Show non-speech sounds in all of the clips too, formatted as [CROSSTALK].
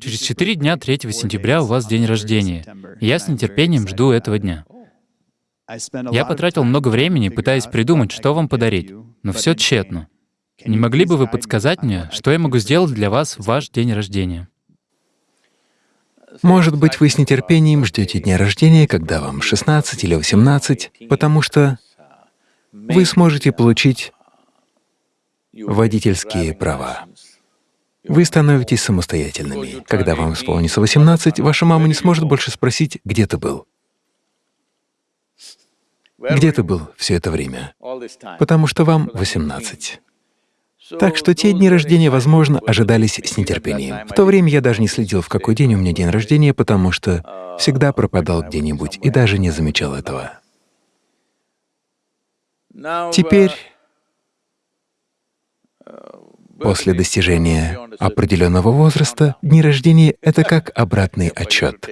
Через четыре дня, 3 сентября, у вас день рождения. Я с нетерпением жду этого дня. Я потратил много времени, пытаясь придумать, что вам подарить, но все тщетно. Не могли бы вы подсказать мне, что я могу сделать для вас в ваш день рождения? Может быть, вы с нетерпением ждете дня рождения, когда вам 16 или 18, потому что вы сможете получить водительские права. Вы становитесь самостоятельными. Когда вам исполнится 18, ваша мама не сможет больше спросить, где ты был. Где ты был все это время? Потому что вам 18. Так что те дни рождения, возможно, ожидались с нетерпением. В то время я даже не следил, в какой день у меня день рождения, потому что всегда пропадал где-нибудь и даже не замечал этого. Теперь, после достижения определенного возраста, дни рождения — это как обратный отчет.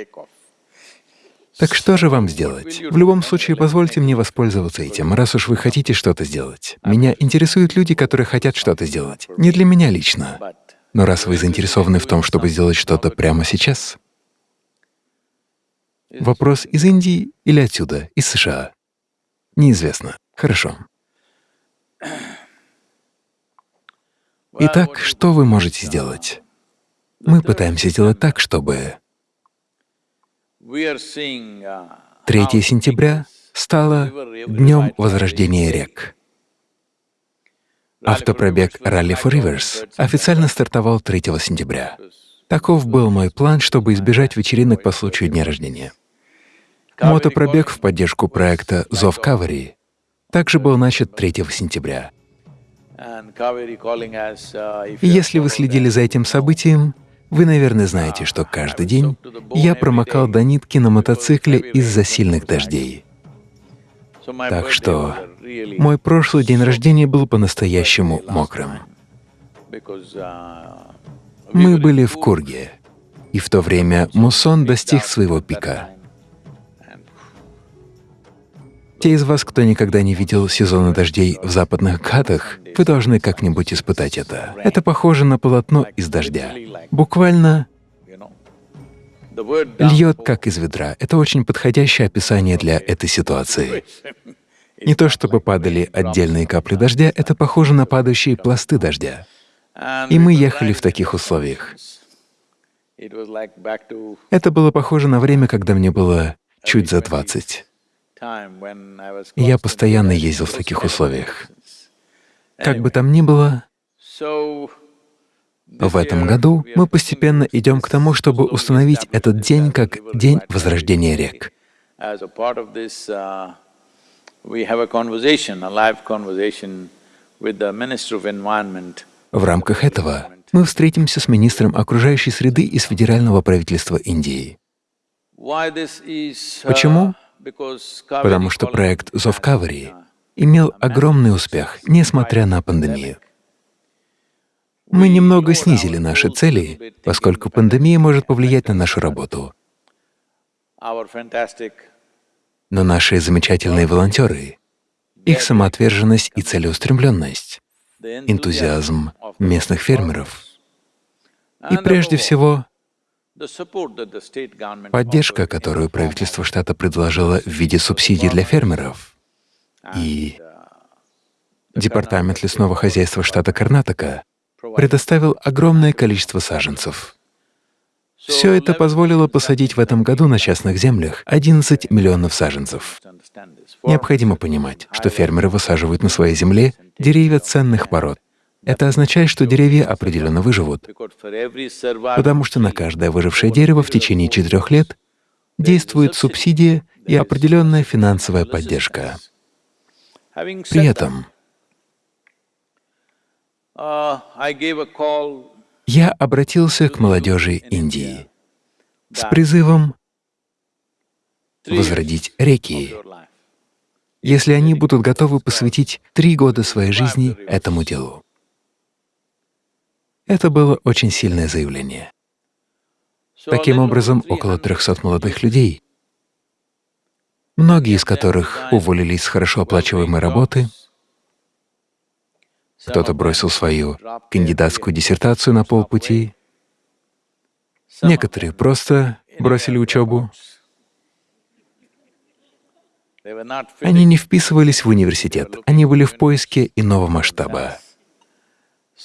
Так что же вам сделать? В любом случае, позвольте мне воспользоваться этим, раз уж вы хотите что-то сделать. Меня интересуют люди, которые хотят что-то сделать. Не для меня лично. Но раз вы заинтересованы в том, чтобы сделать что-то прямо сейчас, вопрос из Индии или отсюда, из США? Неизвестно. Хорошо. Итак, что вы можете сделать? Мы пытаемся сделать так, чтобы 3 uh, сентября стало Днем Возрождения рек. Автопробег Rally for Rivers официально стартовал 3 сентября. Таков был мой план, чтобы избежать вечеринок по случаю дня рождения. Мотопробег в поддержку проекта «Зов Кавари» также был начат 3 сентября. И если вы следили за этим событием, вы, наверное, знаете, что каждый день я промокал до нитки на мотоцикле из-за сильных дождей. Так что мой прошлый день рождения был по-настоящему мокрым. Мы были в Курге, и в то время муссон достиг своего пика. Те из вас, кто никогда не видел сезона дождей в западных Гатах, вы должны как-нибудь испытать это. Это похоже на полотно из дождя. Буквально льет как из ведра. Это очень подходящее описание для этой ситуации. Не то чтобы падали отдельные капли дождя, это похоже на падающие пласты дождя. И мы ехали в таких условиях. Это было похоже на время, когда мне было чуть за 20. Я постоянно ездил в таких условиях. Как бы там ни было, в этом году мы постепенно идем к тому, чтобы установить этот день как День Возрождения рек. В рамках этого мы встретимся с министром окружающей среды из федерального правительства Индии. Почему? Потому что проект «Зов Кавари» имел огромный успех, несмотря на пандемию. Мы немного снизили наши цели, поскольку пандемия может повлиять на нашу работу. Но наши замечательные волонтеры, их самоотверженность и целеустремленность, энтузиазм местных фермеров. И прежде всего Поддержка, которую правительство штата предложило в виде субсидий для фермеров, и Департамент лесного хозяйства штата Карнатака предоставил огромное количество саженцев. Все это позволило посадить в этом году на частных землях 11 миллионов саженцев. Необходимо понимать, что фермеры высаживают на своей земле деревья ценных пород, это означает, что деревья определенно выживут, потому что на каждое выжившее дерево в течение четырех лет действует субсидия и определенная финансовая поддержка. При этом я обратился к молодежи Индии с призывом возродить реки, если они будут готовы посвятить три года своей жизни этому делу. Это было очень сильное заявление. Таким образом, около 300 молодых людей, многие из которых уволились с хорошо оплачиваемой работы, кто-то бросил свою кандидатскую диссертацию на полпути, Некоторые просто бросили учебу. Они не вписывались в университет, они были в поиске иного масштаба.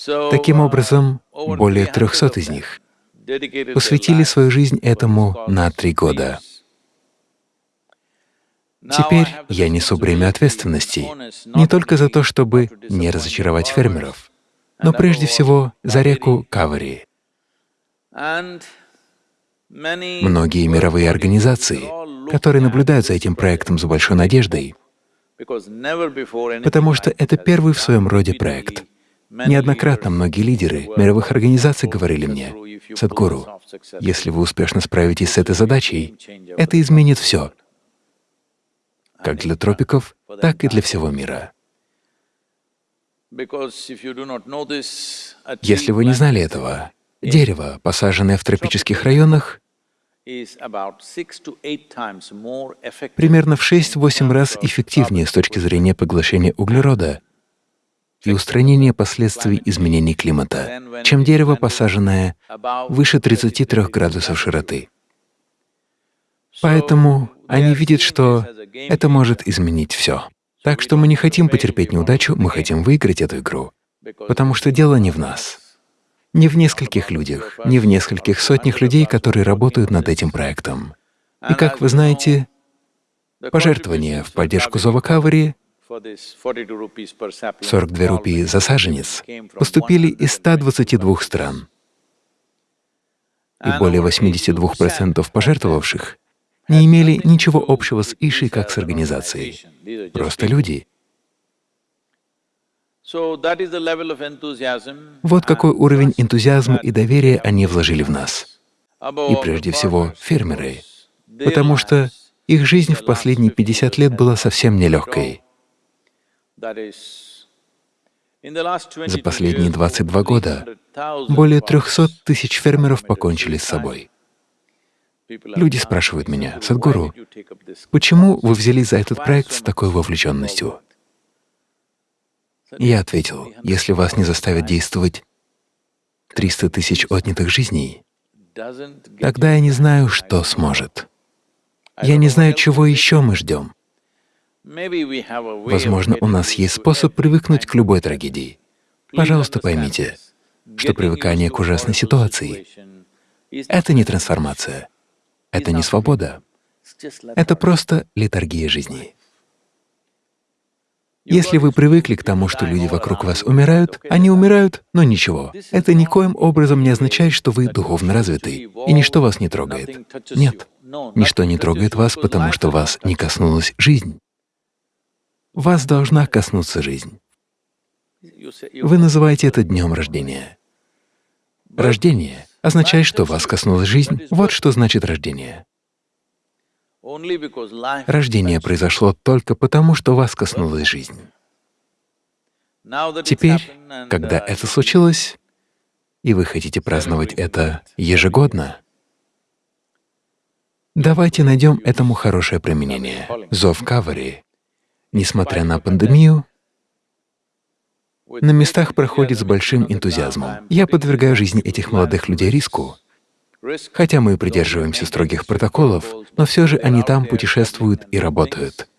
Таким образом, более 300 из них посвятили свою жизнь этому на три года. Теперь я несу бремя ответственности не только за то, чтобы не разочаровать фермеров, но прежде всего за реку Кавари. Многие мировые организации, которые наблюдают за этим проектом с большой надеждой, потому что это первый в своем роде проект. Неоднократно многие лидеры мировых организаций говорили мне, «Садхгуру, если вы успешно справитесь с этой задачей, это изменит все, как для тропиков, так и для всего мира». Если вы не знали этого, дерево, посаженное в тропических районах, примерно в 6-8 раз эффективнее с точки зрения поглощения углерода и устранения последствий изменений климата, чем дерево, посаженное выше 33 градусов широты. Поэтому они видят, что это может изменить все. Так что мы не хотим потерпеть неудачу, мы хотим выиграть эту игру, потому что дело не в нас, не в нескольких людях, не в нескольких сотнях людей, которые работают над этим проектом. И как вы знаете, пожертвования в поддержку Зова Кавари 42 рупии за саженец поступили из 122 стран. И более 82% пожертвовавших не имели ничего общего с Иши как с организацией. Просто люди. Вот какой уровень энтузиазма и доверия они вложили в нас. И прежде всего фермеры, потому что их жизнь в последние 50 лет была совсем нелегкой. За последние 22 года более 300 тысяч фермеров покончили с собой. Люди спрашивают меня, «Садхгуру, почему вы взялись за этот проект с такой вовлеченностью?» Я ответил, если вас не заставят действовать 300 тысяч отнятых жизней, тогда я не знаю, что сможет. Я не знаю, чего еще мы ждем. Возможно, у нас есть способ привыкнуть к любой трагедии. Пожалуйста, поймите, что привыкание к ужасной ситуации — это не трансформация, это не свобода, это просто литургия жизни. Если вы привыкли к тому, что люди вокруг вас умирают, они умирают, но ничего. Это никоим образом не означает, что вы духовно развиты, и ничто вас не трогает. Нет, ничто не трогает вас, потому что вас не коснулась жизнь вас должна коснуться жизнь. Вы называете это днем рождения. Рождение означает, что вас коснулась жизнь. Вот что значит рождение. Рождение произошло только потому, что вас коснулась жизнь. Теперь, когда это случилось, и вы хотите праздновать это ежегодно, давайте найдем этому хорошее применение. Зов Кавари Несмотря на пандемию, на местах проходит с большим энтузиазмом. Я подвергаю жизни этих молодых людей риску. Хотя мы придерживаемся строгих протоколов, но все же они там путешествуют и работают.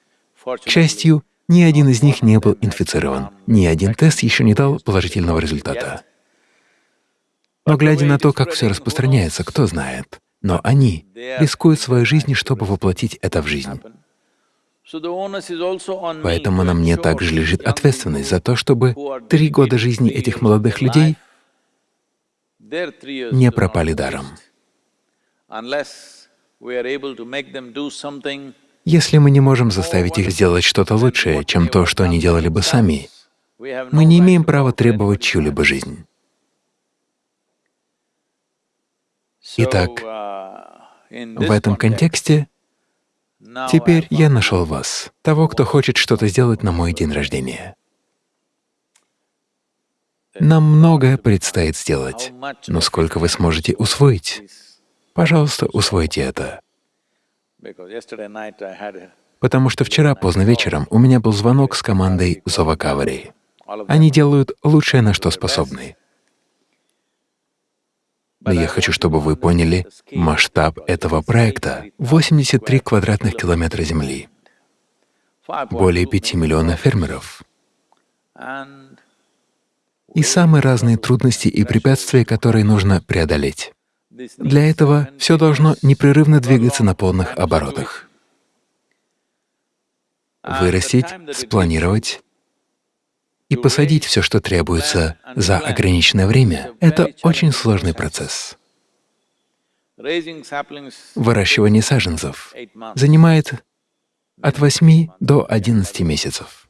К счастью, ни один из них не был инфицирован, ни один тест еще не дал положительного результата. Но глядя на то, как все распространяется, кто знает. Но они рискуют своей жизнью, чтобы воплотить это в жизнь. Поэтому на мне также лежит ответственность за то, чтобы три года жизни этих молодых людей не пропали даром. Если мы не можем заставить их сделать что-то лучшее, чем то, что они делали бы сами, мы не имеем права требовать чью-либо жизнь. Итак, в этом контексте Теперь я нашел вас, того, кто хочет что-то сделать на мой день рождения. Нам многое предстоит сделать, но сколько вы сможете усвоить? Пожалуйста, усвойте это. Потому что вчера поздно вечером у меня был звонок с командой Зовакавари. Они делают лучшее, на что способны. Но я хочу, чтобы вы поняли масштаб этого проекта — 83 квадратных километра земли, более 5 миллионов фермеров и самые разные трудности и препятствия, которые нужно преодолеть. Для этого все должно непрерывно двигаться на полных оборотах. Вырастить, спланировать и посадить все, что требуется за ограниченное время — это очень сложный процесс. Выращивание саженцев занимает от 8 до 11 месяцев.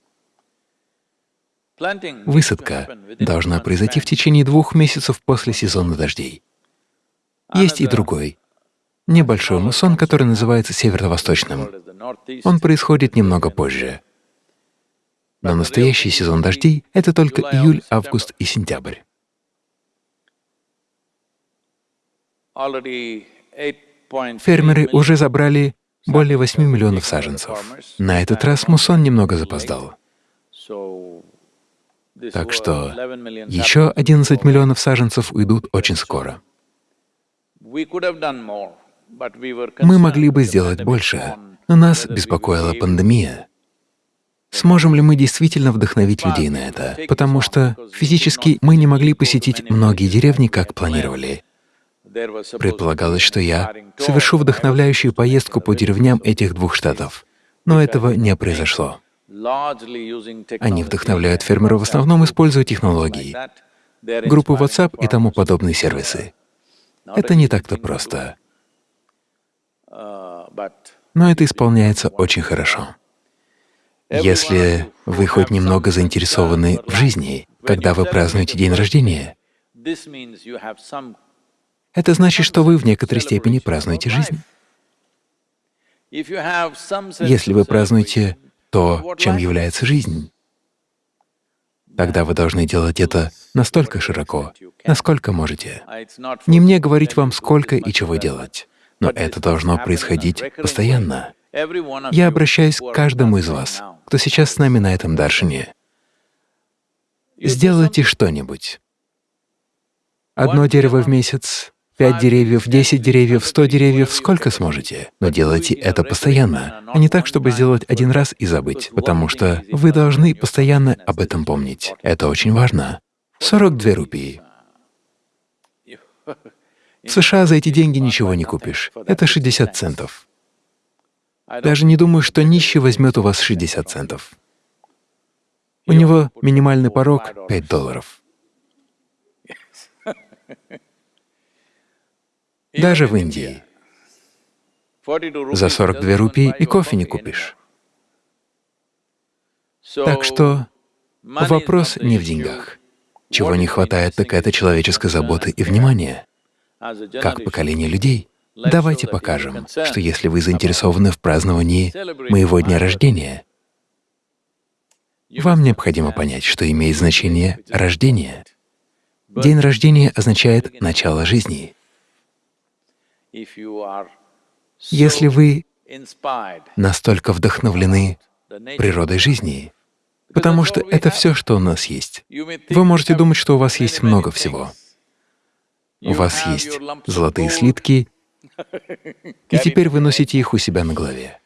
Высадка должна произойти в течение двух месяцев после сезона дождей. Есть и другой, небольшой муссон, который называется северо-восточным. Он происходит немного позже. Но настоящий сезон дождей — это только июль, август и сентябрь. Фермеры уже забрали более 8 миллионов саженцев. На этот раз муссон немного запоздал. Так что еще 11 миллионов саженцев уйдут очень скоро. Мы могли бы сделать больше, но нас беспокоила пандемия. Сможем ли мы действительно вдохновить людей на это? Потому что физически мы не могли посетить многие деревни, как планировали. Предполагалось, что я совершу вдохновляющую поездку по деревням этих двух штатов, но этого не произошло. Они вдохновляют фермеров в основном, используя технологии, группы WhatsApp и тому подобные сервисы. Это не так-то просто, но это исполняется очень хорошо. Если вы хоть немного заинтересованы в жизни, когда вы празднуете день рождения, это значит, что вы в некоторой степени празднуете жизнь. Если вы празднуете то, чем является жизнь, тогда вы должны делать это настолько широко, насколько можете. Не мне говорить вам, сколько и чего делать, но это должно происходить постоянно. Я обращаюсь к каждому из вас, кто сейчас с нами на этом даршине. Сделайте что-нибудь. Одно дерево в месяц, пять деревьев, десять деревьев, сто деревьев, сколько сможете. Но делайте это постоянно, а не так, чтобы сделать один раз и забыть, потому что вы должны постоянно об этом помнить. Это очень важно. 42 рупии. [LAUGHS] В США за эти деньги ничего не купишь. Это 60 центов. Даже не думаю, что нищий возьмет у вас 60 центов. У него минимальный порог — 5 долларов. [LAUGHS] Даже в Индии. За 42 рупии и кофе не купишь. Так что вопрос не в деньгах. Чего не хватает, так это человеческой заботы и внимания, как поколение людей. Давайте покажем, что если вы заинтересованы в праздновании моего дня рождения, вам необходимо понять, что имеет значение рождение. День рождения означает начало жизни. Если вы настолько вдохновлены природой жизни, потому что это все, что у нас есть. Вы можете думать, что у вас есть много всего. У вас есть золотые слитки, и теперь вы носите их у себя на голове.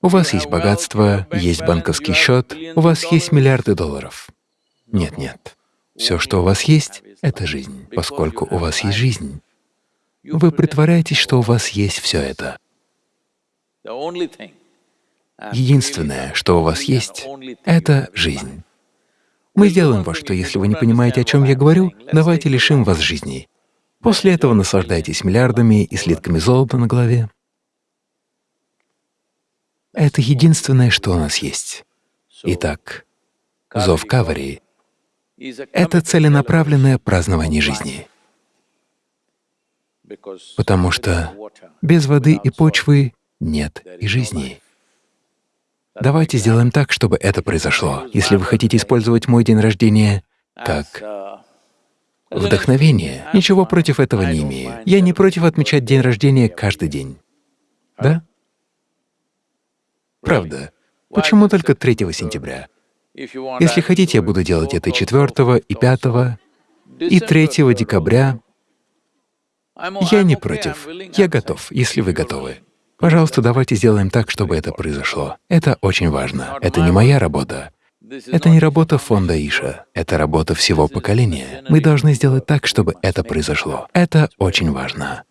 У вас есть богатство, есть банковский счет, у вас есть миллиарды долларов. Нет, нет. Все, что у вас есть, — это жизнь. Поскольку у вас есть жизнь, вы притворяетесь, что у вас есть все это. Единственное, что у вас есть, — это жизнь. Мы сделаем во что, если вы не понимаете, о чем я говорю, давайте лишим вас жизни. После этого наслаждайтесь миллиардами и слитками золота на голове. Это единственное, что у нас есть. Итак, зов Кавари — это целенаправленное празднование жизни. Потому что без воды и почвы нет и жизни. Давайте сделаем так, чтобы это произошло. Если вы хотите использовать мой день рождения как Вдохновение. Ничего против этого не имею. Я не против отмечать день рождения каждый день. Да? Правда. Почему только 3 сентября? Если хотите, я буду делать это и 4, и 5, и 3 декабря. Я не против. Я готов, если вы готовы. Пожалуйста, давайте сделаем так, чтобы это произошло. Это очень важно. Это не моя работа. Это не работа фонда Иша, это работа всего поколения. Мы должны сделать так, чтобы это произошло. Это очень важно.